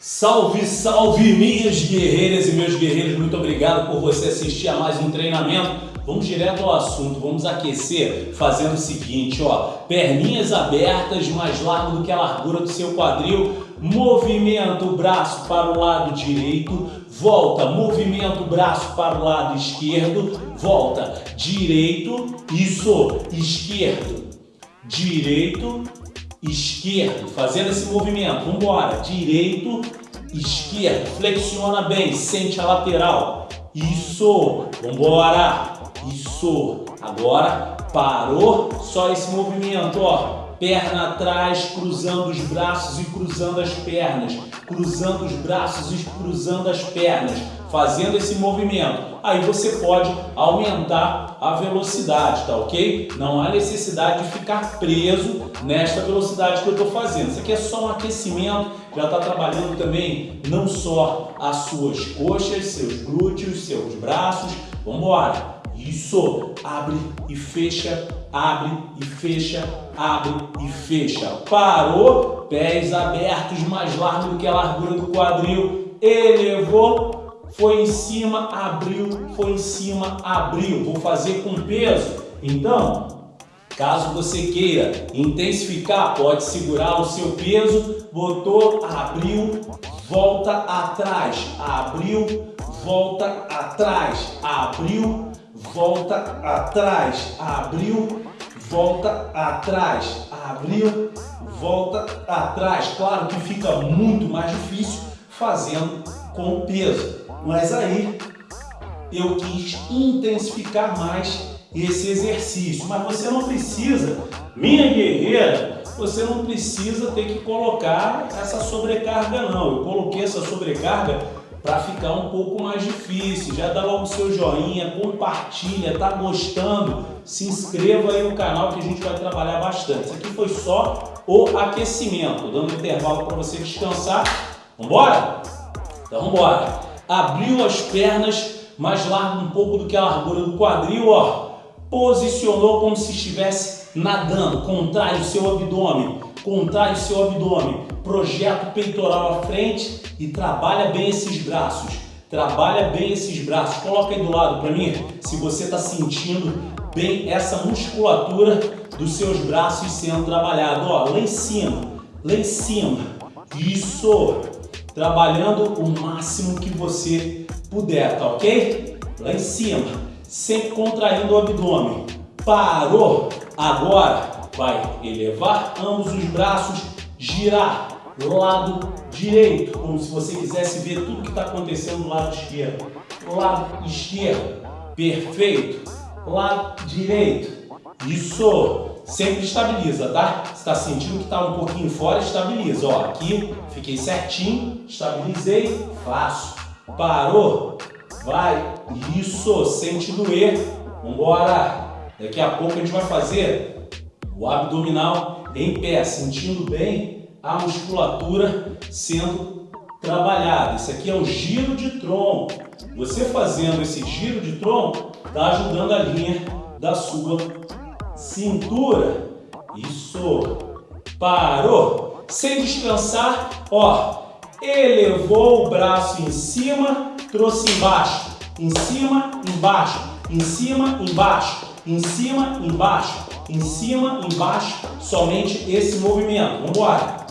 Salve, salve minhas guerreiras e meus guerreiros, muito obrigado por você assistir a mais um treinamento. Vamos direto ao assunto, vamos aquecer fazendo o seguinte, ó, perninhas abertas, mais largo do que a largura do seu quadril, movimento o braço para o lado direito, volta, movimento o braço para o lado esquerdo, volta, direito, isso, esquerdo, direito, esquerdo, fazendo esse movimento, vamos embora, direito, esquerdo, flexiona bem, sente a lateral, isso, vamos embora, isso, agora parou, só esse movimento, ó, perna atrás, cruzando os braços e cruzando as pernas, cruzando os braços e cruzando as pernas, fazendo esse movimento. Aí você pode aumentar a velocidade, tá ok? Não há necessidade de ficar preso nesta velocidade que eu estou fazendo. Isso aqui é só um aquecimento, já está trabalhando também não só as suas coxas, seus glúteos, seus braços. Vamos embora! Isso, abre e fecha, abre e fecha, abre e fecha. Parou, pés abertos, mais largo do que a largura do quadril. Elevou, foi em cima, abriu, foi em cima, abriu. Vou fazer com peso. Então, caso você queira intensificar, pode segurar o seu peso, botou, abriu, volta atrás, abriu, volta atrás, abriu, volta atrás, abriu, volta atrás, abriu, volta atrás. Claro que fica muito mais difícil fazendo com peso, mas aí eu quis intensificar mais esse exercício. Mas você não precisa, minha guerreira, você não precisa ter que colocar essa sobrecarga não. Eu coloquei essa sobrecarga para ficar um pouco mais difícil. Já dá logo o seu joinha, compartilha, tá gostando? Se inscreva aí no canal que a gente vai trabalhar bastante. Isso aqui foi só o aquecimento, dando intervalo para você descansar. Vambora? Então vambora. Abriu as pernas, mais largo um pouco do que a largura do quadril, ó. Posicionou como se estivesse nadando, contrai o seu abdômen contrai o seu abdômen, projeta o peitoral à frente e trabalha bem esses braços. Trabalha bem esses braços. Coloca aí do lado para mim se você está sentindo bem essa musculatura dos seus braços sendo trabalhado. Ó, lá em cima, lá em cima. Isso. Trabalhando o máximo que você puder, tá ok? Lá em cima. Sempre contraindo o abdômen. Parou. Agora vai elevar ambos os braços, girar lado direito, como se você quisesse ver tudo que está acontecendo no lado esquerdo. Lado esquerdo, perfeito. Lado direito, isso. Sempre estabiliza, tá? Se está sentindo que está um pouquinho fora, estabiliza. Ó, aqui, fiquei certinho, estabilizei, faço. Parou, vai, isso, sente doer. Vambora. Daqui a pouco a gente vai fazer o abdominal em pé, sentindo bem a musculatura sendo trabalhada. Isso aqui é o giro de tronco. Você fazendo esse giro de tronco está ajudando a linha da sua cintura. Isso. Parou. Sem descansar, ó. Elevou o braço em cima, trouxe embaixo. Em cima, embaixo. Em cima, embaixo. Em cima, embaixo em cima, embaixo, somente esse movimento. Vamos embora.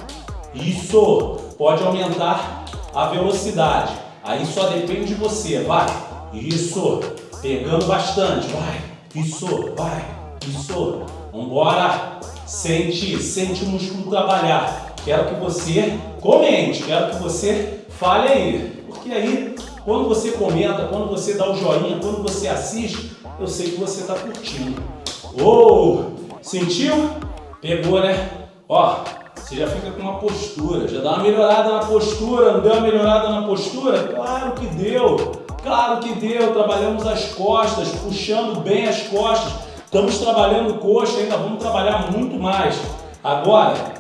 Isso. Pode aumentar a velocidade. Aí só depende de você. Vai. Isso. Pegando bastante. Vai. Isso. Vai. Isso. Vamos embora. Sente, sente o músculo trabalhar. Quero que você comente. Quero que você fale aí. Porque aí, quando você comenta, quando você dá o joinha, quando você assiste, eu sei que você está curtindo. Oh, sentiu? Pegou, né? Ó, você já fica com uma postura, já dá uma melhorada na postura, não deu uma melhorada na postura? Claro que deu, claro que deu, trabalhamos as costas, puxando bem as costas, estamos trabalhando coxa, ainda vamos trabalhar muito mais. Agora,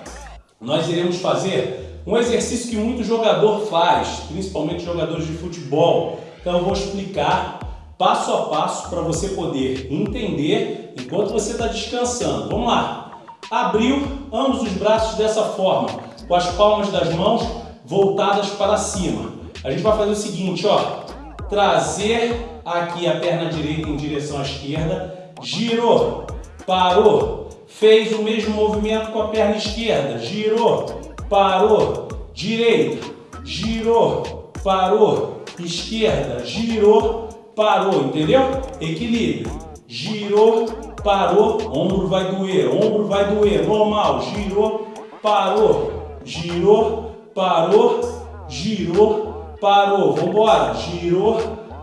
nós iremos fazer um exercício que muito jogador faz, principalmente jogadores de futebol. Então eu vou explicar passo a passo para você poder entender enquanto você está descansando. Vamos lá. Abriu ambos os braços dessa forma, com as palmas das mãos voltadas para cima. A gente vai fazer o seguinte, ó, trazer aqui a perna direita em direção à esquerda, girou, parou, fez o mesmo movimento com a perna esquerda, girou, parou, direita, girou, parou, esquerda, girou, parou, entendeu? Equilíbrio, girou, parou, ombro vai doer, ombro vai doer, normal, girou, parou, girou, parou, girou, parou, vambora, girou,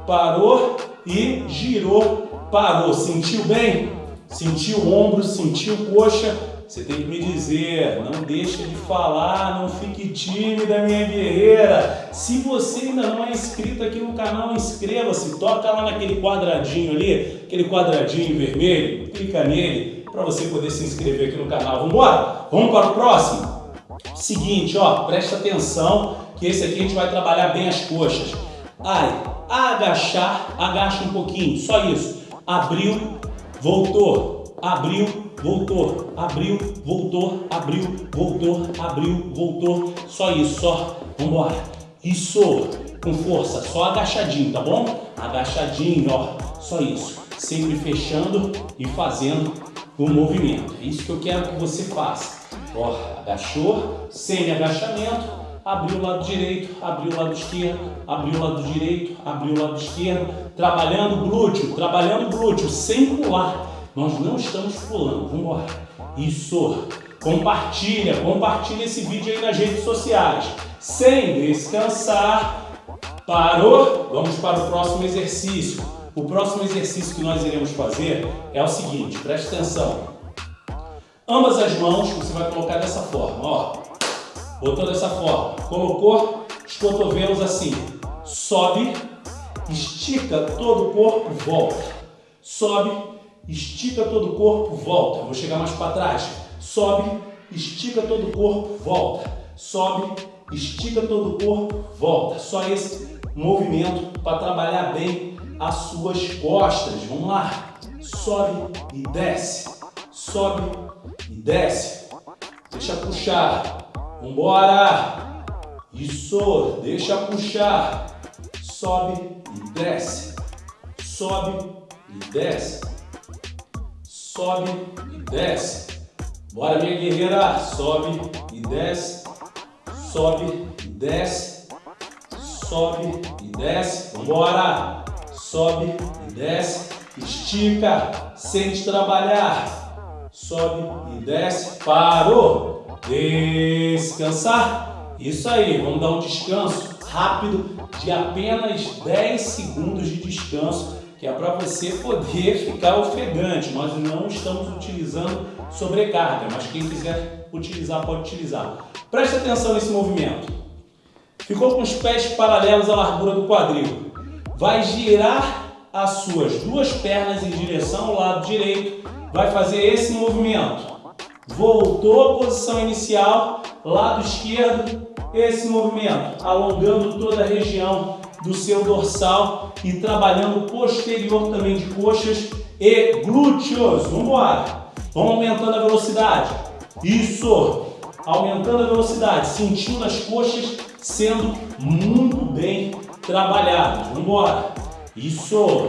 parou e girou, parou, sentiu bem? Sentiu ombro, sentiu coxa, você tem que me dizer, não deixa de falar, não fique tímida, minha guerreira. Se você ainda não é inscrito aqui no canal, inscreva-se, toca lá naquele quadradinho ali, aquele quadradinho vermelho, clica nele para você poder se inscrever aqui no canal. Vamos embora? Vamos para o próximo? Seguinte, ó, presta atenção que esse aqui a gente vai trabalhar bem as coxas. Ai, agachar, agacha um pouquinho, só isso. Abriu, voltou, abriu, voltou, abriu, voltou, abriu, voltou, abriu, voltou. Só isso, só. Vambora. Isso, com força, só agachadinho, tá bom? Agachadinho, ó. Só isso. Sempre fechando e fazendo o movimento. É isso que eu quero que você faça. Ó, agachou, sem agachamento, abriu o lado direito, abriu o lado esquerdo, abriu o lado direito, abriu o lado esquerdo, trabalhando o glúteo, trabalhando o glúteo, sem pular nós não estamos pulando. Vamos embora. Isso. Compartilha, compartilha esse vídeo aí nas redes sociais. Sem descansar. Parou? Vamos para o próximo exercício. O próximo exercício que nós iremos fazer é o seguinte, preste atenção. Ambas as mãos você vai colocar dessa forma, ó. Botou dessa forma. Colocou os cotovelos assim. Sobe, estica todo o corpo, volta. Sobe, estica todo o corpo, volta. Vou chegar mais para trás. Sobe, estica todo o corpo, volta. Sobe, estica todo o corpo, volta. Só esse movimento para trabalhar bem as suas costas. Vamos lá. Sobe e desce. Sobe e desce. Deixa puxar. Vambora. Isso. Deixa puxar. Sobe e desce. Sobe e desce sobe e desce. Bora, minha guerreira, sobe e desce, sobe e desce, sobe e desce. Vambora, sobe e desce, estica, sente trabalhar, sobe e desce, parou, descansar. Isso aí, vamos dar um descanso rápido de apenas 10 segundos de descanso que é para você poder ficar ofegante. Nós não estamos utilizando sobrecarga, mas quem quiser utilizar, pode utilizar. Preste atenção nesse movimento. Ficou com os pés paralelos à largura do quadril. Vai girar as suas duas pernas em direção ao lado direito. Vai fazer esse movimento. Voltou à posição inicial, lado esquerdo, esse movimento, alongando toda a região do seu dorsal e trabalhando posterior também de coxas e glúteos. Vamos embora. Vamos aumentando a velocidade. Isso. Aumentando a velocidade, sentindo as coxas sendo muito bem trabalhadas. Vamos embora. Isso.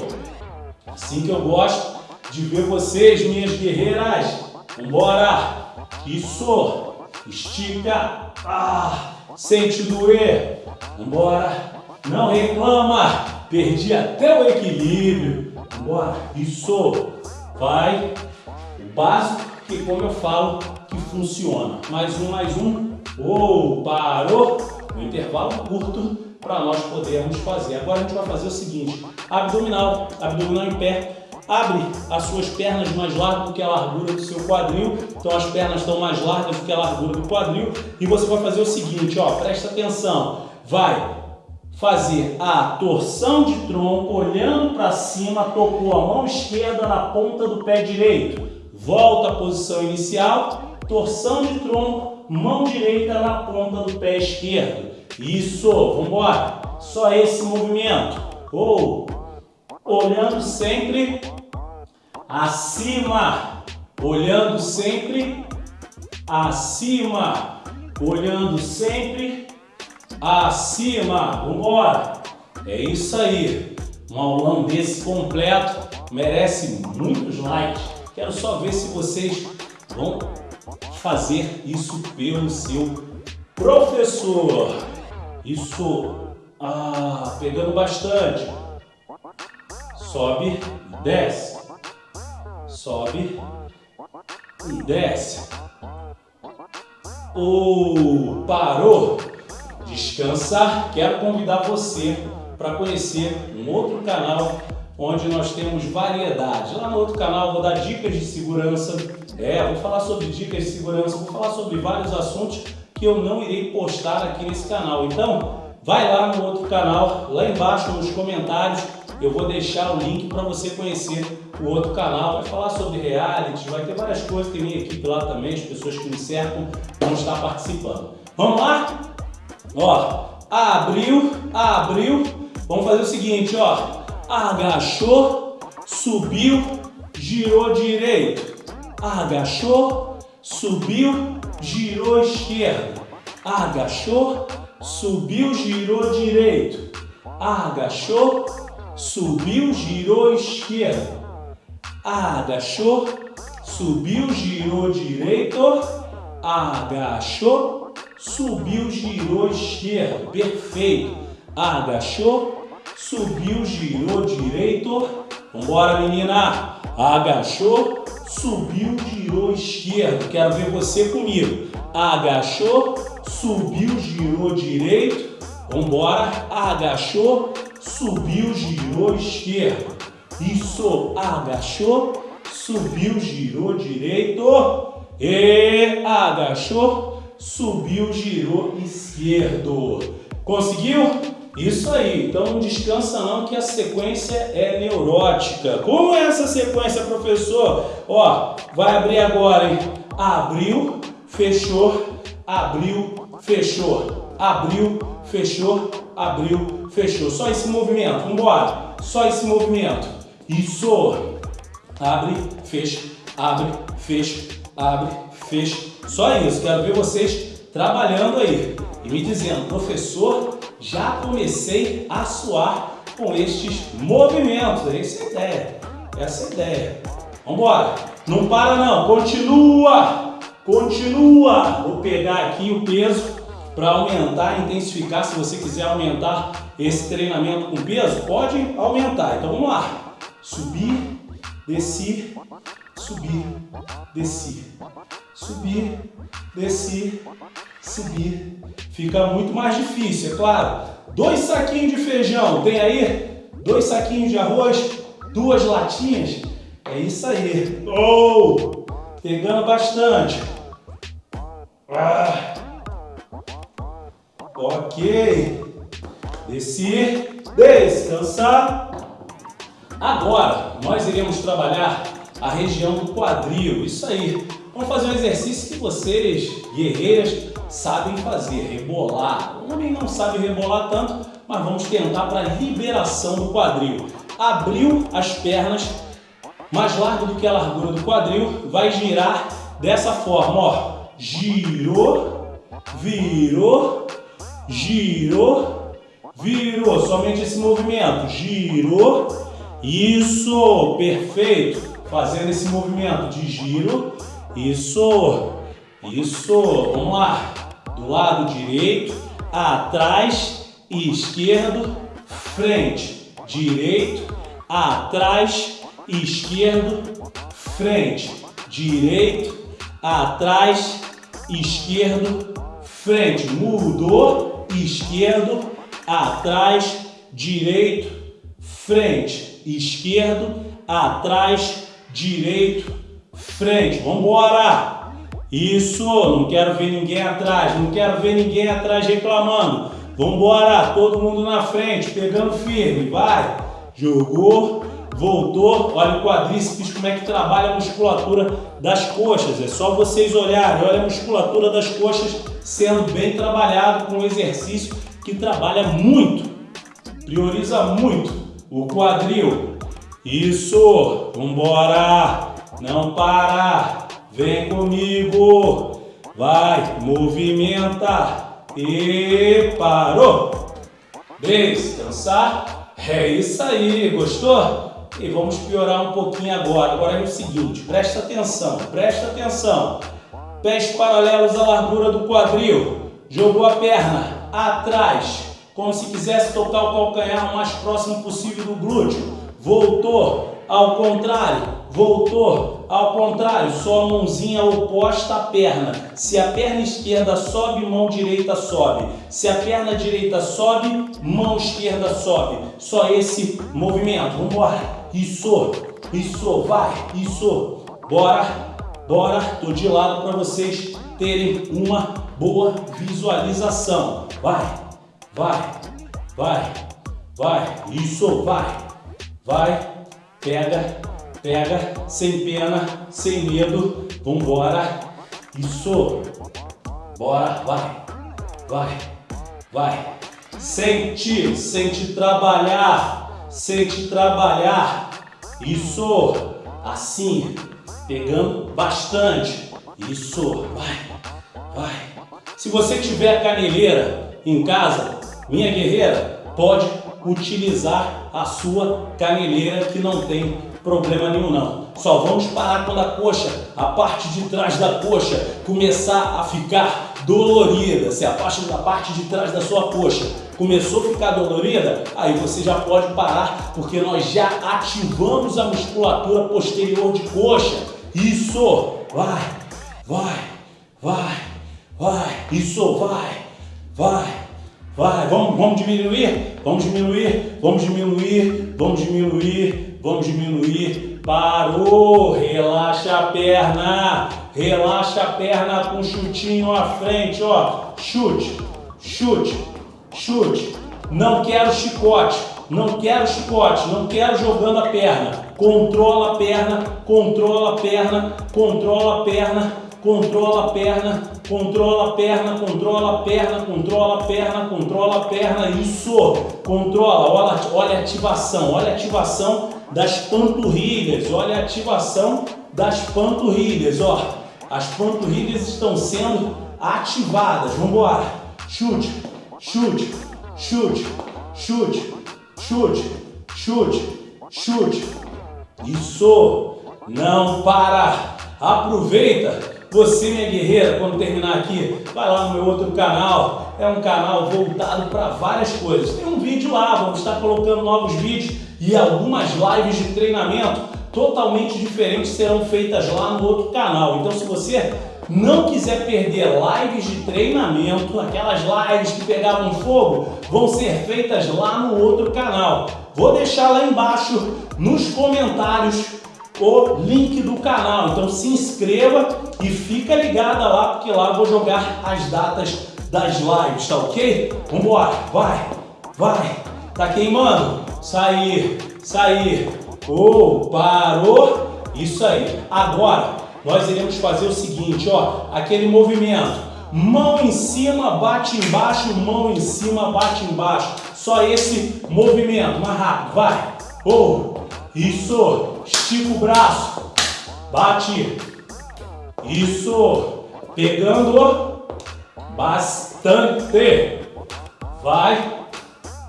Assim que eu gosto de ver vocês, minhas guerreiras. Vamos embora. Isso. Estica. Ah, sente doer. Vamos embora. Não reclama. Perdi até o equilíbrio. Bora. Isso. Vai. O básico que, como eu falo, que funciona. Mais um, mais um. Ou, parou. Um intervalo curto para nós podermos fazer. Agora a gente vai fazer o seguinte. Abdominal. Abdominal em pé. Abre as suas pernas mais largas do que a largura do seu quadril. Então as pernas estão mais largas do que a largura do quadril. E você vai fazer o seguinte, ó, presta atenção. Vai fazer a torção de tronco, olhando para cima, tocou a mão esquerda na ponta do pé direito. Volta à posição inicial, torção de tronco, mão direita na ponta do pé esquerdo. Isso, vamos embora. Só esse movimento. Ou, olhando sempre acima, olhando sempre acima, olhando sempre acima. Vambora. É isso aí. Um aulão desse completo merece muitos likes. Quero só ver se vocês vão fazer isso pelo seu professor. Isso, ah, pegando bastante. Sobe, desce. Sobe e desce. Ou parou. Descansar. Quero convidar você para conhecer um outro canal onde nós temos variedade. Lá no outro canal vou dar dicas de segurança, é, vou falar sobre dicas de segurança, vou falar sobre vários assuntos que eu não irei postar aqui nesse canal. Então, vai lá no outro canal, lá embaixo nos comentários, eu vou deixar o link para você conhecer o outro canal. Vai falar sobre reality, vai ter várias coisas, tem minha equipe lá também, as pessoas que me cercam vão estar participando. Vamos lá? Ó, abriu, abriu. Vamos fazer o seguinte, ó agachou, subiu, girou direito, agachou, subiu, girou esquerdo, agachou, subiu, girou direito, agachou, subiu, girou esquerdo, agachou, subiu, girou direito, agachou, subiu, girou esquerdo, perfeito, agachou, subiu, girou direito. Vambora, menina. Agachou, subiu, girou esquerdo. Quero ver você comigo. Agachou, subiu, girou direito. Vambora. Agachou, subiu, girou esquerdo. Isso. Agachou, subiu, girou direito. E agachou, subiu, girou esquerdo. Conseguiu? Isso aí, então não descansa não que a sequência é neurótica. Como é essa sequência, professor? Ó, vai abrir agora, hein? Abriu, fechou, abriu, fechou, abriu, fechou, abriu, fechou. Só esse movimento, vambora. Só esse movimento. Isso. Abre, fecha, abre, fecha, abre, fecha. Só isso, quero ver vocês trabalhando aí e me dizendo, professor, já comecei a suar com estes movimentos. Essa é a ideia. Essa é a ideia. Vamos embora. Não para não. Continua. Continua. Vou pegar aqui o peso para aumentar, intensificar. Se você quiser aumentar esse treinamento com peso, pode aumentar. Então vamos lá. Subir, descer, subir, descer, subir, descer, subir. Fica muito mais difícil, é claro. Dois saquinhos de feijão, tem aí? Dois saquinhos de arroz, duas latinhas. É isso aí. Oh! Pegando bastante. Ah. Ok. Descer, descansar. Agora, nós iremos trabalhar a região do quadril. Isso aí. Vamos fazer um exercício que vocês, guerreiras, sabem fazer, rebolar. O homem não sabe rebolar tanto, mas vamos tentar para liberação do quadril. Abriu as pernas, mais largo do que a largura do quadril, vai girar dessa forma, ó. Girou, virou, girou, virou. Somente esse movimento. Girou, isso, perfeito. Fazendo esse movimento de giro, isso, isso, vamos lá. Do lado direito, atrás esquerdo, frente. Direito, atrás esquerdo, frente. Direito, atrás, esquerdo, frente. Mudou, esquerdo, atrás, direito, frente. Esquerdo, atrás, direito, frente. Vamos embora! Isso, não quero ver ninguém atrás, não quero ver ninguém atrás reclamando. Vambora, todo mundo na frente, pegando firme, vai. Jogou, voltou, olha o quadríceps como é que trabalha a musculatura das coxas. É só vocês olharem, olha a musculatura das coxas sendo bem trabalhado com um exercício que trabalha muito, prioriza muito o quadril. Isso, vambora, não para. Vem comigo. Vai, movimenta. E parou. Descansar. É isso aí, gostou? E vamos piorar um pouquinho agora. Agora é o seguinte, presta atenção, presta atenção. Pés paralelos à largura do quadril. Jogou a perna atrás, como se quisesse tocar o calcanhar o mais próximo possível do glúteo. Voltou ao contrário, voltou ao contrário, só a mãozinha oposta à perna. Se a perna esquerda sobe, mão direita sobe. Se a perna direita sobe, mão esquerda sobe. Só esse movimento. Vamos embora. Isso, isso, vai, isso. Bora, bora. Tô de lado para vocês terem uma boa visualização. Vai, vai, vai, vai. Isso, vai, vai Pega, pega, sem pena, sem medo. Vambora. Isso. Bora, vai. Vai. Vai. Sente, sente trabalhar. Sente trabalhar. Isso. Assim. Pegando bastante. Isso. Vai. Vai. Se você tiver caneleira em casa, minha guerreira, pode utilizar a sua caneleira que não tem problema nenhum não. Só vamos parar quando a coxa, a parte de trás da coxa começar a ficar dolorida. Se a parte da parte de trás da sua coxa começou a ficar dolorida, aí você já pode parar, porque nós já ativamos a musculatura posterior de coxa. Isso! Vai, vai, vai, vai, isso, vai, vai. Vai, vamos, vamos diminuir, vamos diminuir, vamos diminuir, vamos diminuir, vamos diminuir. Parou, relaxa a perna, relaxa a perna com chutinho à frente, ó. Chute, chute, chute. Não quero chicote, não quero chicote, não quero jogando a perna. Controla a perna, controla a perna, controla a perna controla a perna, controla a perna, controla a perna, controla a perna, controla a perna, isso, controla, olha, olha a ativação, olha a ativação das panturrilhas, olha a ativação das panturrilhas, ó, as panturrilhas estão sendo ativadas, vamos embora, chute, chute, chute, chute, chute, chute, chute, isso, não para, aproveita. Você, minha guerreira, quando terminar aqui, vai lá no meu outro canal. É um canal voltado para várias coisas. Tem um vídeo lá, vamos estar colocando novos vídeos e algumas lives de treinamento totalmente diferentes serão feitas lá no outro canal. Então, se você não quiser perder lives de treinamento, aquelas lives que pegavam fogo, vão ser feitas lá no outro canal. Vou deixar lá embaixo nos comentários o link do canal. Então se inscreva e fica ligada lá, porque lá vou jogar as datas das lives, tá ok? Vambora, vai, vai. Tá queimando? Sair, sair. Oh, parou. Isso aí. Agora, nós iremos fazer o seguinte, ó. Aquele movimento. Mão em cima, bate embaixo, mão em cima, bate embaixo. Só esse movimento. Mais rápido, vai. Oh, isso. Estica o braço. Bate. Isso. Pegando bastante. Vai.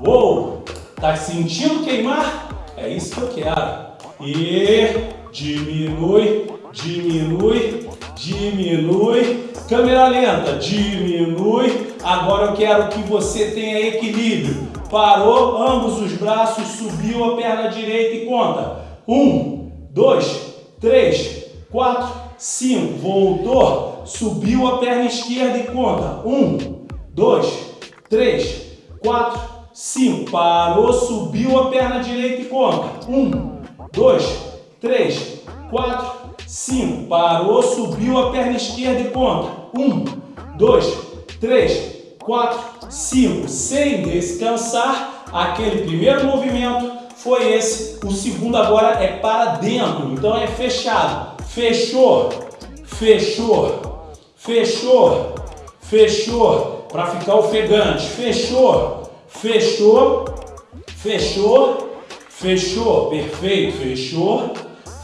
Uou. Tá sentindo queimar? É isso que eu quero. E diminui, diminui, diminui. Câmera lenta, diminui. Agora eu quero que você tenha equilíbrio. Parou, ambos os braços, subiu a perna direita e conta. Um, dois, três, quatro, cinco. Voltou, subiu a perna esquerda e conta. Um, dois, três, quatro, cinco. Parou, subiu a perna direita e conta. Um, dois, três, quatro, cinco. Parou, subiu a perna esquerda e conta. Um, dois, três, 4, 5, sem descansar. Aquele primeiro movimento foi esse. O segundo agora é para dentro, então é fechado. Fechou, fechou, fechou, fechou, para ficar ofegante. Fechou, fechou, fechou, fechou. Perfeito, fechou,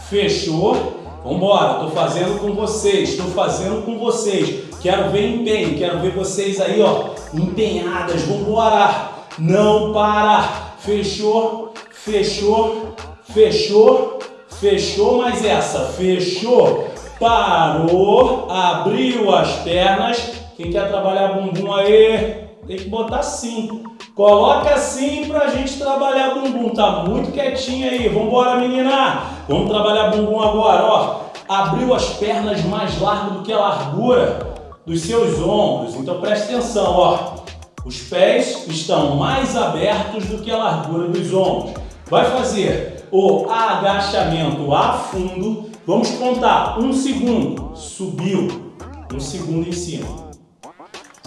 fechou. Vambora, tô fazendo com vocês, tô fazendo com vocês. Quero ver empenho, quero ver vocês aí, ó, empenhadas. Vambora, não para. Fechou, fechou, fechou, fechou mais essa. Fechou, parou, abriu as pernas. Quem quer trabalhar bumbum aí, tem que botar assim. Coloca assim pra gente trabalhar bumbum. Tá muito quietinho aí. Vambora, menina. Vamos trabalhar bumbum agora, ó. Abriu as pernas mais largas do que a largura dos seus ombros. Então preste atenção, ó. Os pés estão mais abertos do que a largura dos ombros. Vai fazer o agachamento a fundo. Vamos contar um segundo. Subiu. Um segundo em cima.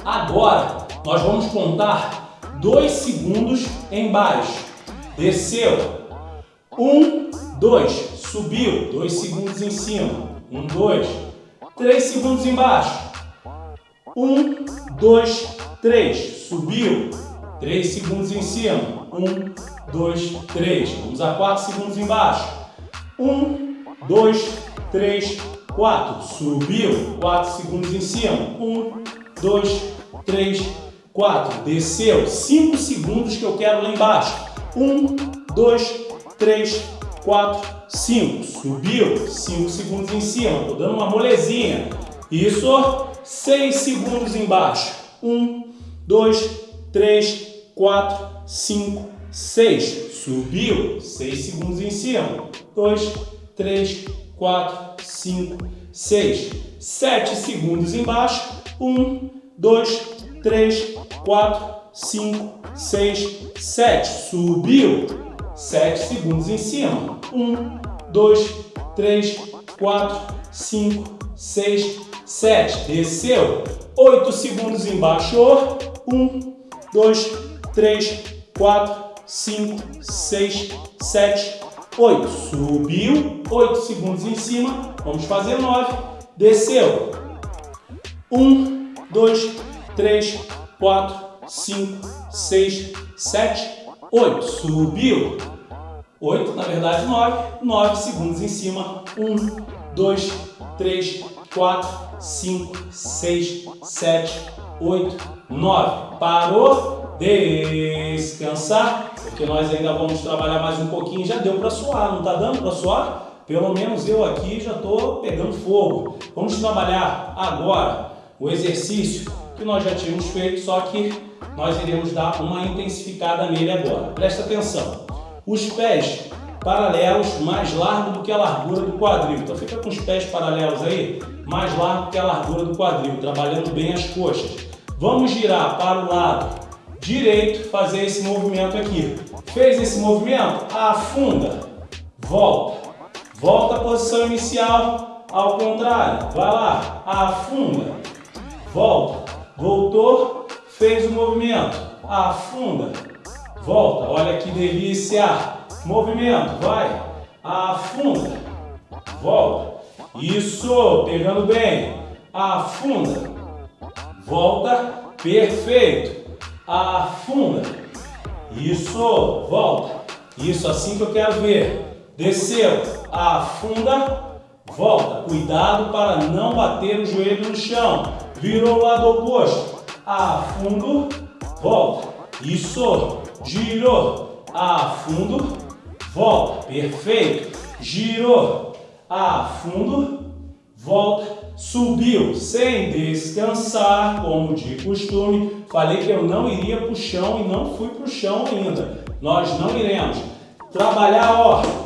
Agora, nós vamos contar dois segundos embaixo. Desceu. Um, dois. Subiu. Dois segundos em cima. Um, dois. Três segundos embaixo. Um, dois, três. Subiu. Três segundos em cima. Um, dois, três. Vamos a quatro segundos embaixo. Um, dois, três, quatro. Subiu. Quatro segundos em cima. Um, dois, três, 4, desceu, 5 segundos que eu quero lá embaixo. 1, 2, 3, 4, 5. Subiu, 5 segundos em cima. Estou dando uma molezinha. Isso, 6 segundos embaixo. 1, 2, 3, 4, 5, 6. Subiu, 6 segundos em cima. 2, 3, 4, 5, 6. 7 segundos embaixo. 1, 2, 3, 4, 5, 6, 7. Subiu. 7 segundos em cima. 1, 2, 3, 4, 5, 6, 7. Desceu. 8 segundos embaixo. 1, 2, 3, 4, 5, 6, 7, 8. Subiu. 8 segundos em cima. Vamos fazer 9. Desceu. 1, 2, 3, 4, 5, 6, 7, 8. Subiu. 8, na verdade 9. 9 segundos em cima. 1, 2, 3, 4, 5, 6, 7, 8, 9. Parou. Descansar. Porque nós ainda vamos trabalhar mais um pouquinho. Já deu para suar, não está dando para suar? Pelo menos eu aqui já estou pegando fogo. Vamos trabalhar agora o exercício que nós já tínhamos feito, só que nós iremos dar uma intensificada nele agora. Presta atenção. Os pés paralelos mais largos do que a largura do quadril. Então fica com os pés paralelos aí, mais largo que a largura do quadril, trabalhando bem as coxas. Vamos girar para o lado direito, fazer esse movimento aqui. Fez esse movimento? Afunda, volta. Volta à posição inicial, ao contrário. Vai lá, afunda, volta voltou, fez o movimento, afunda, volta, olha que delícia, movimento, vai, afunda, volta, isso, pegando bem, afunda, volta, perfeito, afunda, isso, volta, isso assim que eu quero ver, desceu, afunda, volta, cuidado para não bater o joelho no chão, virou o lado oposto, afundo, volta, isso, girou, afundo, volta, perfeito, girou, afundo, volta, subiu. Sem descansar, como de costume, falei que eu não iria para o chão e não fui para o chão ainda, nós não iremos, trabalhar, ó,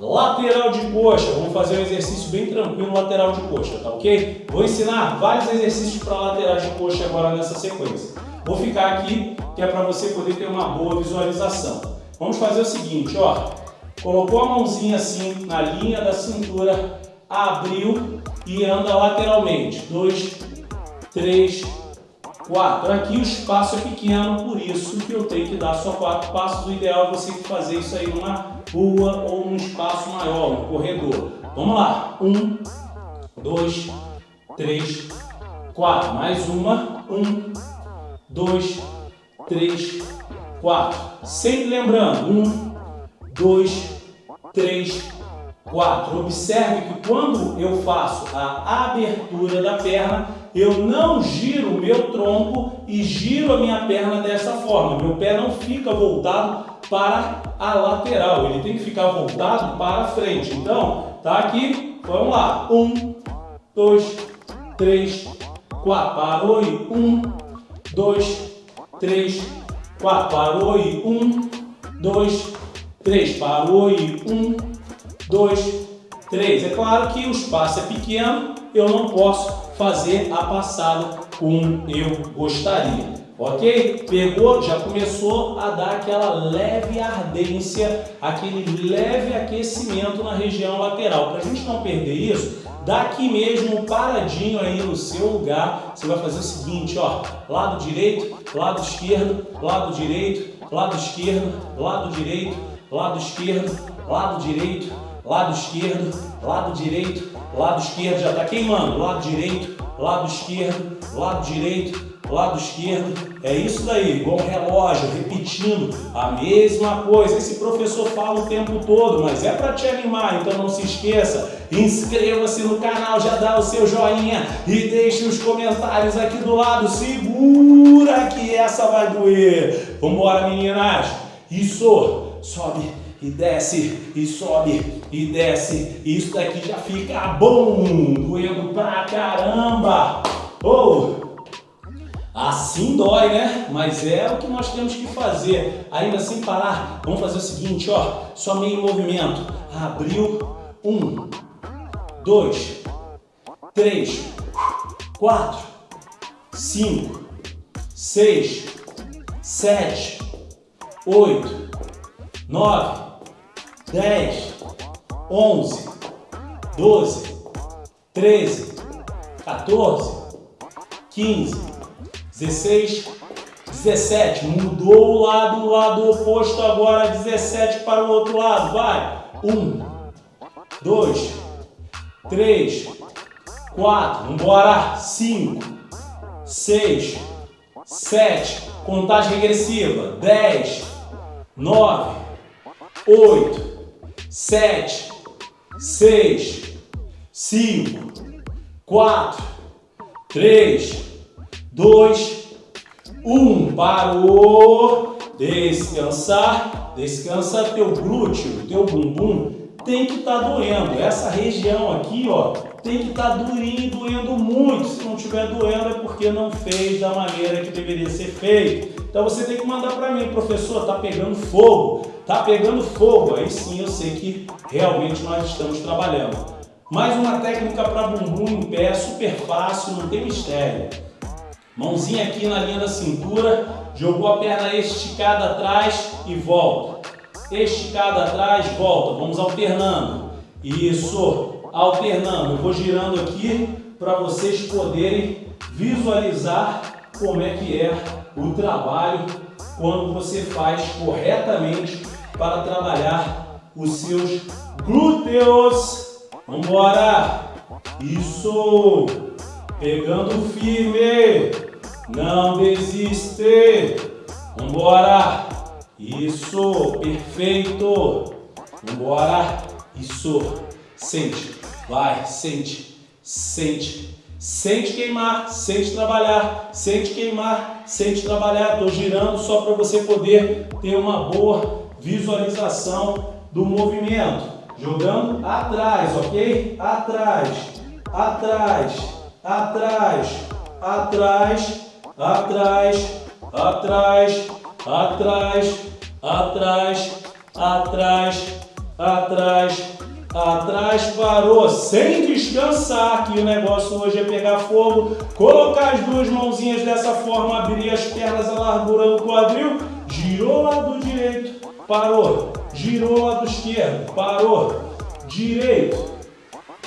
Lateral de coxa, vamos fazer um exercício bem tranquilo lateral de coxa, tá ok? Vou ensinar vários exercícios para lateral de coxa agora nessa sequência. Vou ficar aqui, que é para você poder ter uma boa visualização. Vamos fazer o seguinte, ó. Colocou a mãozinha assim na linha da cintura, abriu e anda lateralmente. Dois, três, quatro. Aqui o espaço é pequeno, por isso que eu tenho que dar só quatro passos. O ideal é você fazer isso aí numa rua ou num espaço maior, um corredor. Vamos lá. Um, dois, três, quatro. Mais uma. Um, dois, três, quatro. Sempre lembrando. Um, dois, três, quatro. Observe que quando eu faço a abertura da perna, eu não giro o meu tronco e giro a minha perna dessa forma. Meu pé não fica voltado para a lateral, ele tem que ficar voltado para frente. Então, tá aqui, vamos lá. Um, dois, três, quatro. Parou e um, dois, três, quatro. Parou e um, dois, três. Parou e um, dois, três. É claro que o espaço é pequeno, eu não posso fazer a passada como eu gostaria. Ok? Pegou, já começou a dar aquela leve ardência, aquele leve aquecimento na região lateral. Para a gente não perder isso, daqui mesmo, paradinho aí no seu lugar, você vai fazer o seguinte, ó, lado direito, lado esquerdo, lado direito, lado esquerdo, lado direito, lado esquerdo, lado direito, lado esquerdo, lado direito, lado esquerdo, já está queimando, lado direito, lado esquerdo, lado direito, lado esquerdo, é isso daí, igual um relógio, repetindo a mesma coisa. Esse professor fala o tempo todo, mas é para te animar, então não se esqueça, inscreva-se no canal, já dá o seu joinha e deixe os comentários aqui do lado, segura que essa vai doer. Vambora meninas, isso, sobe e desce, e sobe, e desce, isso daqui já fica bom, doendo pra caramba. Oh! Assim dói, né? Mas é o que nós temos que fazer. Ainda sem parar, vamos fazer o seguinte, ó. Só meio movimento. Abriu. Um, dois, três, quatro, cinco, seis, sete, oito, nove, dez, onze, doze, treze, 14, 15, 16, 17. Mudou o lado, o lado oposto agora, 17 para o outro lado. Vai. 1, 2, 3, 4. Vambora. 5, 6, 7. Contagem regressiva. 10, 9, 8, 7, 6, 5, 4, 3, 2, 1. Parou. Descansar. Descansa teu glúteo, teu bumbum tem que estar tá doendo. Essa região aqui, ó, tem que estar tá durinho e doendo muito. Se não estiver doendo é porque não fez da maneira que deveria ser feito. Então você tem que mandar para mim, professor, tá pegando fogo, tá pegando fogo. Aí sim eu sei que realmente nós estamos trabalhando. Mais uma técnica para bumbum em pé, super fácil, não tem mistério. Mãozinha aqui na linha da cintura, jogou a perna esticada atrás e volta. Esticada atrás, volta. Vamos alternando. Isso, alternando. Eu vou girando aqui para vocês poderem visualizar como é que é o trabalho quando você faz corretamente para trabalhar os seus glúteos. Vamos embora! Isso! Pegando firme! Não desiste. Vambora. Isso, perfeito. Vambora. Isso. Sente. Vai, sente. Sente. Sente queimar, sente trabalhar, sente queimar, sente trabalhar. Estou girando só para você poder ter uma boa visualização do movimento. Jogando atrás, ok? Atrás, atrás, atrás, atrás, atrás, atrás, atrás, atrás, atrás, atrás, atrás, parou, sem descansar, que o negócio hoje é pegar fogo, colocar as duas mãozinhas dessa forma, abrir as pernas a largura do quadril, girou lado direito, parou, girou lado esquerdo, parou, direito,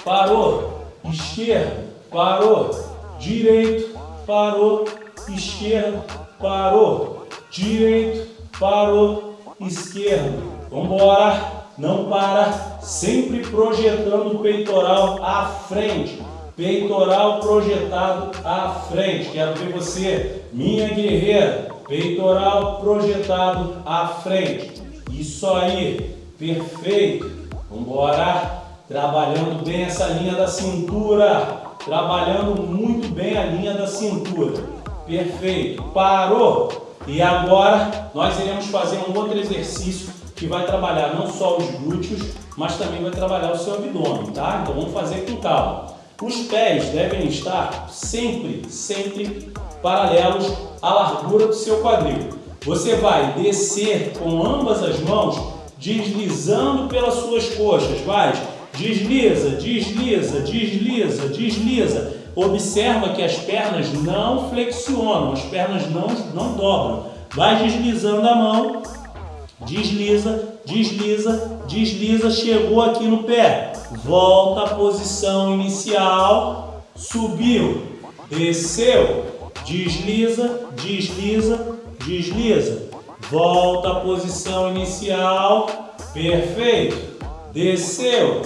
parou, esquerdo, parou, direito, parou, esquerdo, parou, direito, parou, esquerdo. Vamos embora, não para, sempre projetando o peitoral à frente. Peitoral projetado à frente. Quero ver você, minha guerreira. Peitoral projetado à frente. Isso aí, perfeito. Vamos embora. Trabalhando bem essa linha da cintura. Trabalhando muito bem a linha da cintura. Perfeito. Parou. E agora nós iremos fazer um outro exercício que vai trabalhar não só os glúteos, mas também vai trabalhar o seu abdômen, tá? Então vamos fazer com calma. Os pés devem estar sempre, sempre paralelos à largura do seu quadril. Você vai descer com ambas as mãos, deslizando pelas suas coxas. Vai, desliza, desliza, desliza, desliza. Observa que as pernas não flexionam, as pernas não, não dobram. Vai deslizando a mão, desliza, desliza, desliza, chegou aqui no pé. Volta à posição inicial, subiu, desceu, desliza, desliza, desliza. Volta à posição inicial, perfeito. Desceu,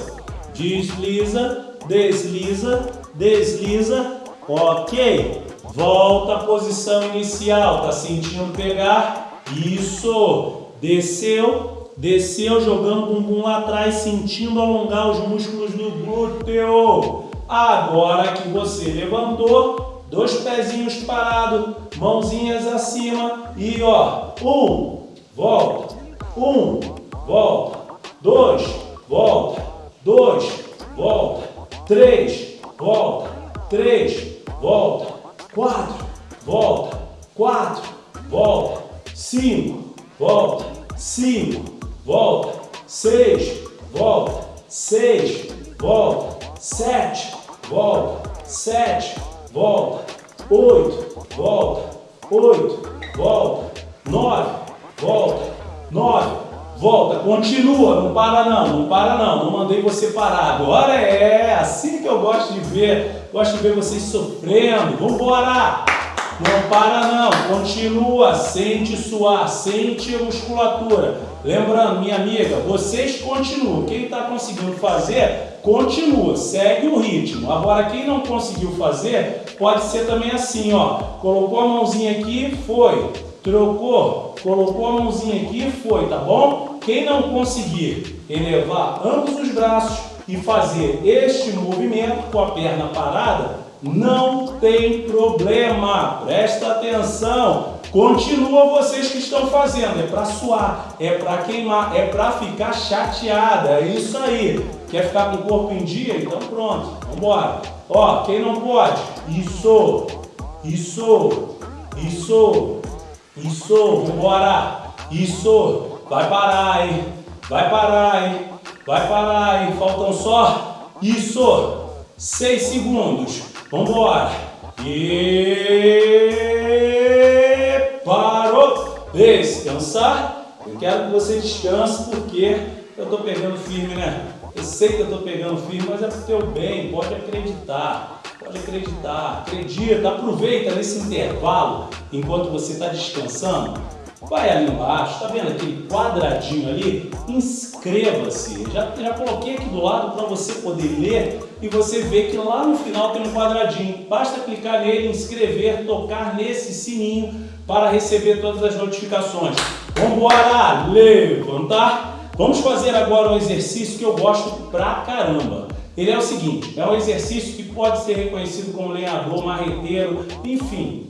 desliza, desliza, desliza, ok. Volta à posição inicial, tá sentindo pegar? Isso, desceu, desceu jogando o bumbum lá atrás, sentindo alongar os músculos do glúteo. Agora que você levantou, dois pezinhos parados, mãozinhas acima e ó, um, volta, um, volta, dois, volta, dois, volta, três, volta, três, volta, quatro, volta, quatro, volta, cinco, volta, cinco, volta, seis, volta, seis, volta, sete, volta, sete, volta, oito, volta, oito, volta, nove, volta, nove, volta, continua, não para não, não para não, não mandei você parar, agora é assim que eu gosto de ver, gosto de ver vocês sofrendo, vamos embora! Não para não, continua, sente suar, sente a musculatura. Lembrando, minha amiga, vocês continuam. Quem está conseguindo fazer, continua, segue o ritmo. Agora, quem não conseguiu fazer, pode ser também assim, ó. Colocou a mãozinha aqui, foi. Trocou, colocou a mãozinha aqui, foi, tá bom? Quem não conseguir elevar ambos os braços e fazer este movimento com a perna parada, não tem problema, presta atenção. Continua vocês que estão fazendo, é para suar, é para queimar, é para ficar chateada, é isso aí. Quer ficar com o corpo em dia? Então pronto, vamos embora. Ó, quem não pode? Isso, isso, isso, isso, vambora. Isso, vai parar, hein? Vai parar, hein? Vai parar, hein? Faltam só, isso, seis segundos. Vamos embora. E parou. Descansar. Eu quero que você descanse porque eu estou pegando firme, né? Eu sei que eu estou pegando firme, mas é pro teu bem. Pode acreditar. Pode acreditar. Acredita. Aproveita nesse intervalo enquanto você está descansando Vai ali embaixo, tá vendo aquele quadradinho ali? Inscreva-se. Já, já coloquei aqui do lado para você poder ler e você vê que lá no final tem um quadradinho. Basta clicar nele, inscrever, tocar nesse sininho para receber todas as notificações. Vamos embora! Levantar! Vamos fazer agora um exercício que eu gosto pra caramba. Ele é o seguinte, é um exercício que pode ser reconhecido como lenhador, marreteiro, enfim.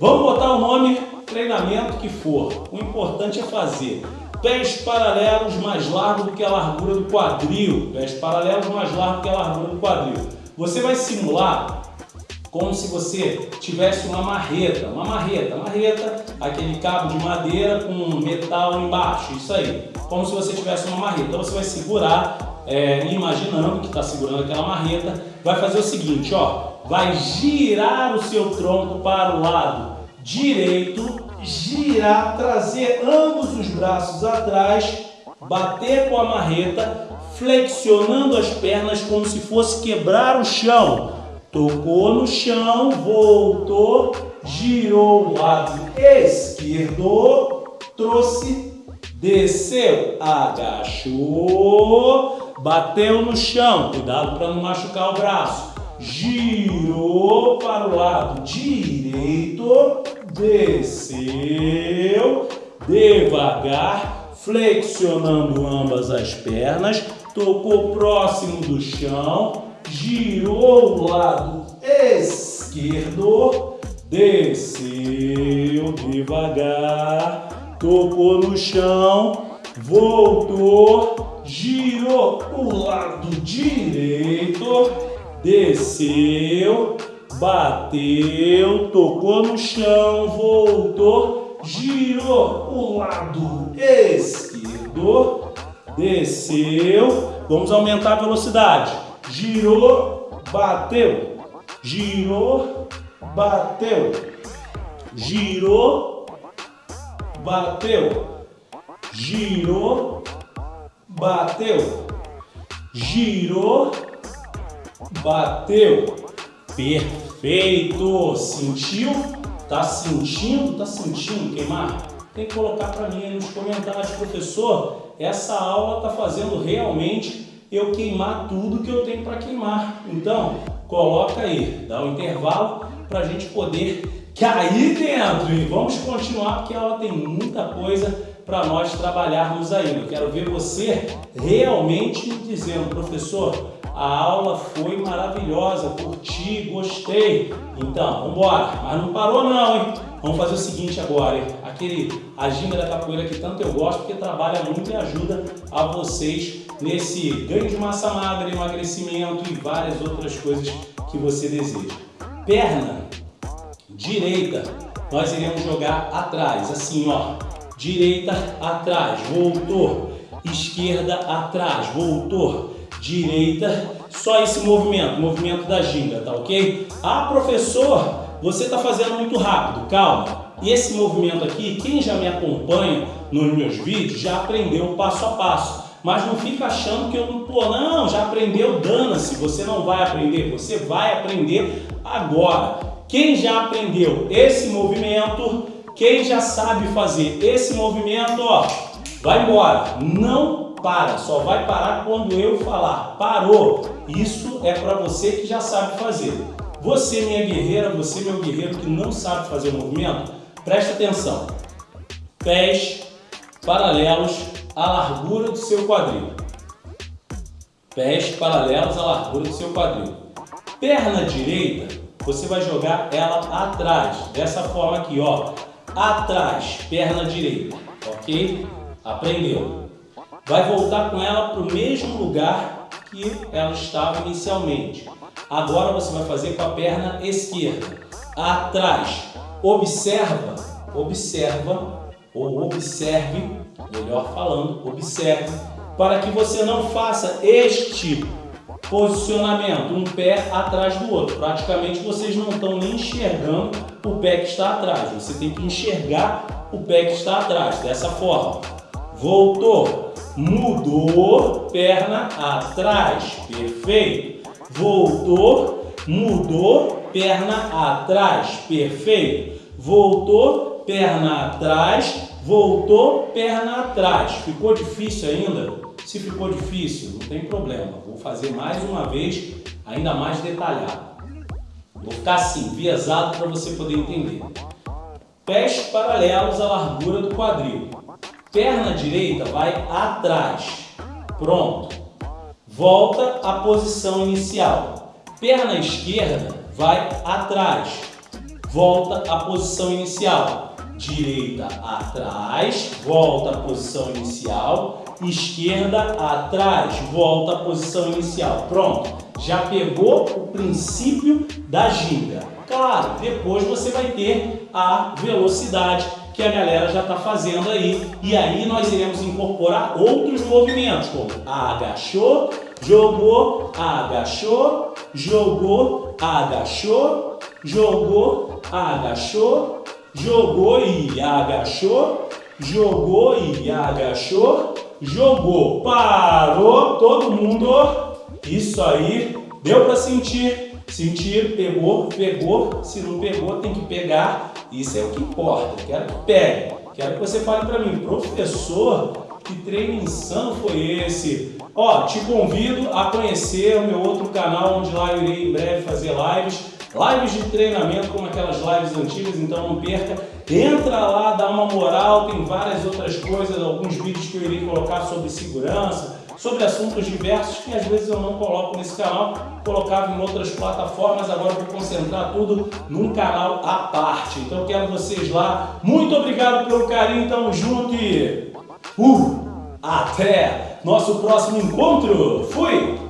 Vamos botar o nome treinamento que for, o importante é fazer. Pés paralelos mais largos do que a largura do quadril, pés paralelos mais largos do que a largura do quadril. Você vai simular como se você tivesse uma marreta, uma marreta, marreta, aquele cabo de madeira com metal embaixo, isso aí, como se você tivesse uma marreta. Então você vai segurar, é, imaginando que está segurando aquela marreta, vai fazer o seguinte, ó, vai girar o seu tronco para o lado direito, girar, trazer ambos os braços atrás, bater com a marreta, flexionando as pernas como se fosse quebrar o chão. Tocou no chão, voltou, girou o lado esquerdo, trouxe, desceu, agachou, bateu no chão. Cuidado para não machucar o braço. Girou para o lado direito, desceu, devagar, flexionando ambas as pernas, tocou próximo do chão, girou o lado esquerdo, desceu devagar, tocou no chão, voltou, girou o lado direito, desceu, bateu, tocou no chão, voltou, girou o lado esquerdo, desceu, vamos aumentar a velocidade, girou, bateu, girou, bateu, girou, bateu, girou, bateu, girou, bateu, perfeito, sentiu? Tá sentindo? Tá sentindo queimar? Tem que colocar para mim aí nos comentários, professor, essa aula tá fazendo realmente eu queimar tudo que eu tenho para queimar. Então, coloca aí, dá um intervalo para a gente poder cair dentro. E vamos continuar porque a aula tem muita coisa para nós trabalharmos ainda. Eu quero ver você realmente me dizendo, professor, a aula foi maravilhosa, curti, gostei. Então, vamos embora. Mas não parou não, hein? Vamos fazer o seguinte agora, hein? Aquele a ginga da capoeira que tanto eu gosto, porque trabalha muito e ajuda a vocês nesse ganho de massa magra, emagrecimento e várias outras coisas que você deseja. Perna direita, nós iremos jogar atrás, assim ó, direita atrás, voltou, esquerda atrás, voltou, direita, só esse movimento, movimento da ginga, tá ok? Ah, professor, você está fazendo muito rápido, calma. E esse movimento aqui, quem já me acompanha nos meus vídeos já aprendeu passo a passo. Mas não fica achando que eu não, pô, não, já aprendeu, dana-se, você não vai aprender, você vai aprender agora. Quem já aprendeu esse movimento, quem já sabe fazer esse movimento, ó, vai embora, não para, só vai parar quando eu falar, parou. Isso é para você que já sabe fazer. Você, minha guerreira, você, meu guerreiro que não sabe fazer o movimento, preste atenção. Pés paralelos à largura do seu quadril. Pés paralelos à largura do seu quadril. Perna direita, você vai jogar ela atrás, dessa forma aqui, ó. Atrás, perna direita, ok? Aprendeu. Vai voltar com ela para o mesmo lugar que ela estava inicialmente. Agora você vai fazer com a perna esquerda. Atrás. Observa, observa, ou observe, melhor falando, observe, para que você não faça este posicionamento, um pé atrás do outro. Praticamente vocês não estão nem enxergando o pé que está atrás. Você tem que enxergar o pé que está atrás, dessa forma. Voltou, mudou, perna atrás, perfeito. Voltou, mudou, perna atrás, perfeito. Voltou, perna atrás, voltou, perna atrás. Ficou difícil ainda? Se ficou difícil, não tem problema. Vou fazer mais uma vez, ainda mais detalhado. Vou ficar assim, viesado para você poder entender. Pés paralelos à largura do quadril. Perna direita vai atrás. Pronto. Volta à posição inicial. Perna esquerda vai atrás. Volta à posição inicial. Direita atrás, volta à posição inicial esquerda atrás, volta à posição inicial. Pronto, já pegou o princípio da ginga. Claro, depois você vai ter a velocidade que a galera já está fazendo aí. E aí nós iremos incorporar outros movimentos, como agachou, jogou, agachou, jogou, agachou, jogou, agachou, jogou e agachou, jogou e agachou, jogou, parou, todo mundo, isso aí, deu para sentir, sentir, pegou, pegou, se não pegou tem que pegar, isso é o que importa, quero que pegue, quero que você fale para mim, professor, que treino insano foi esse? Ó, te convido a conhecer o meu outro canal, onde lá eu irei em breve fazer lives, lives de treinamento como aquelas lives antigas, então não perca. Entra lá, dá uma moral, tem várias outras coisas, alguns vídeos que eu irei colocar sobre segurança, sobre assuntos diversos que às vezes eu não coloco nesse canal, colocava em outras plataformas, agora vou concentrar tudo num canal à parte. Então quero vocês lá. Muito obrigado pelo carinho, tamo junto e... Uh, até nosso próximo encontro. Fui!